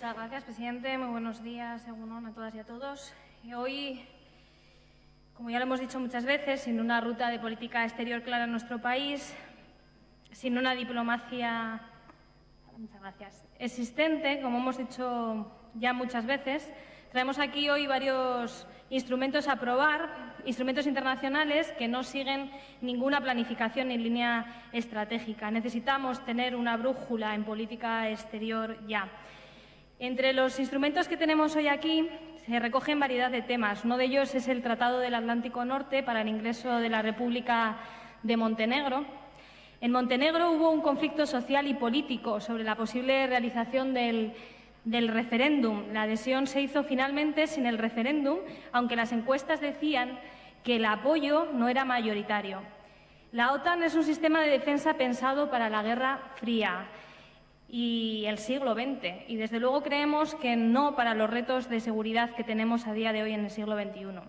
Muchas gracias, presidente. Muy buenos días, a todas y a todos. Hoy, como ya lo hemos dicho muchas veces, sin una ruta de política exterior clara en nuestro país, sin una diplomacia existente, como hemos dicho ya muchas veces, traemos aquí hoy varios instrumentos a probar, instrumentos internacionales que no siguen ninguna planificación ni línea estratégica. Necesitamos tener una brújula en política exterior ya. Entre los instrumentos que tenemos hoy aquí se recogen variedad de temas. Uno de ellos es el Tratado del Atlántico Norte para el ingreso de la República de Montenegro. En Montenegro hubo un conflicto social y político sobre la posible realización del, referéndum. La adhesión se hizo finalmente sin el referéndum, aunque las encuestas decían que el apoyo no era mayoritario. La OTAN es un sistema de defensa pensado para la Guerra Fría y el siglo XX. Y desde luego creemos que no para los retos de seguridad que tenemos a día de hoy en el siglo XXI.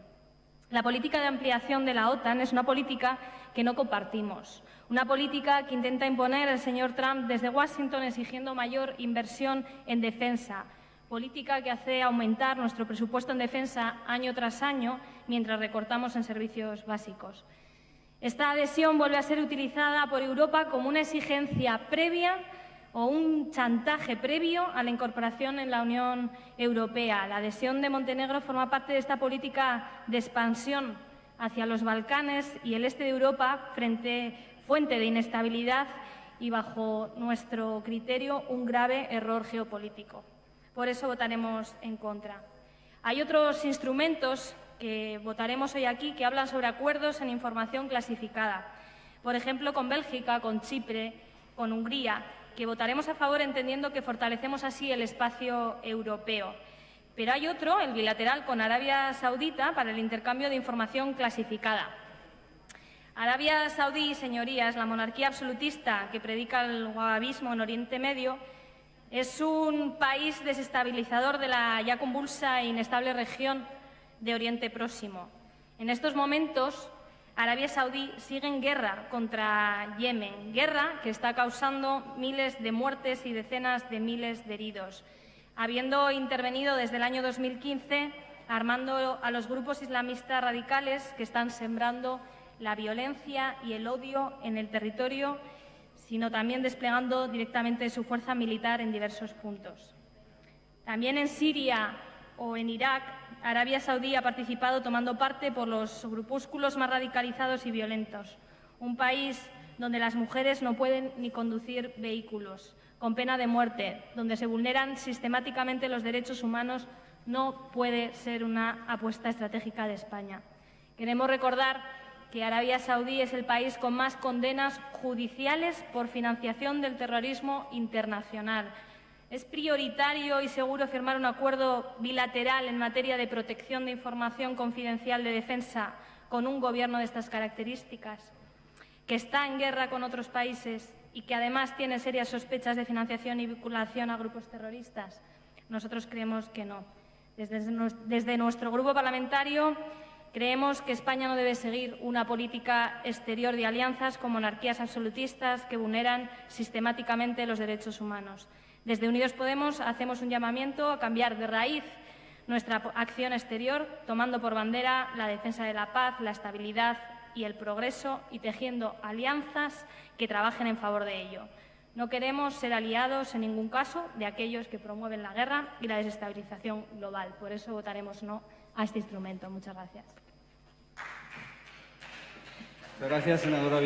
La política de ampliación de la OTAN es una política que no compartimos, una política que intenta imponer el señor Trump desde Washington exigiendo mayor inversión en defensa, política que hace aumentar nuestro presupuesto en defensa año tras año mientras recortamos en servicios básicos. Esta adhesión vuelve a ser utilizada por Europa como una exigencia previa o un chantaje previo a la incorporación en la Unión Europea. La adhesión de Montenegro forma parte de esta política de expansión hacia los Balcanes y el este de Europa, frente, fuente de inestabilidad y, bajo nuestro criterio, un grave error geopolítico. Por eso votaremos en contra. Hay otros instrumentos que votaremos hoy aquí que hablan sobre acuerdos en información clasificada. Por ejemplo, con Bélgica, con Chipre, con Hungría que votaremos a favor entendiendo que fortalecemos así el espacio europeo. Pero hay otro, el bilateral con Arabia Saudita, para el intercambio de información clasificada. Arabia Saudí, señorías, la monarquía absolutista que predica el wahabismo en Oriente Medio, es un país desestabilizador de la ya convulsa e inestable región de Oriente Próximo. En estos momentos, Arabia Saudí sigue en guerra contra Yemen, guerra que está causando miles de muertes y decenas de miles de heridos, habiendo intervenido desde el año 2015 armando a los grupos islamistas radicales que están sembrando la violencia y el odio en el territorio, sino también desplegando directamente su fuerza militar en diversos puntos. También en Siria o en Irak, Arabia Saudí ha participado tomando parte por los grupúsculos más radicalizados y violentos. Un país donde las mujeres no pueden ni conducir vehículos, con pena de muerte, donde se vulneran sistemáticamente los derechos humanos, no puede ser una apuesta estratégica de España. Queremos recordar que Arabia Saudí es el país con más condenas judiciales por financiación del terrorismo internacional ¿Es prioritario y seguro firmar un acuerdo bilateral en materia de protección de información confidencial de defensa con un gobierno de estas características, que está en guerra con otros países y que además tiene serias sospechas de financiación y vinculación a grupos terroristas? Nosotros creemos que no. Desde, nuestro grupo parlamentario creemos que España no debe seguir una política exterior de alianzas con monarquías absolutistas que vulneran sistemáticamente los derechos humanos. Desde Unidos Podemos hacemos un llamamiento a cambiar de raíz nuestra acción exterior, tomando por bandera la defensa de la paz, la estabilidad y el progreso y tejiendo alianzas que trabajen en favor de ello. No queremos ser aliados en ningún caso de aquellos que promueven la guerra y la desestabilización global. Por eso votaremos no a este instrumento. Muchas gracias. Gracias, senadora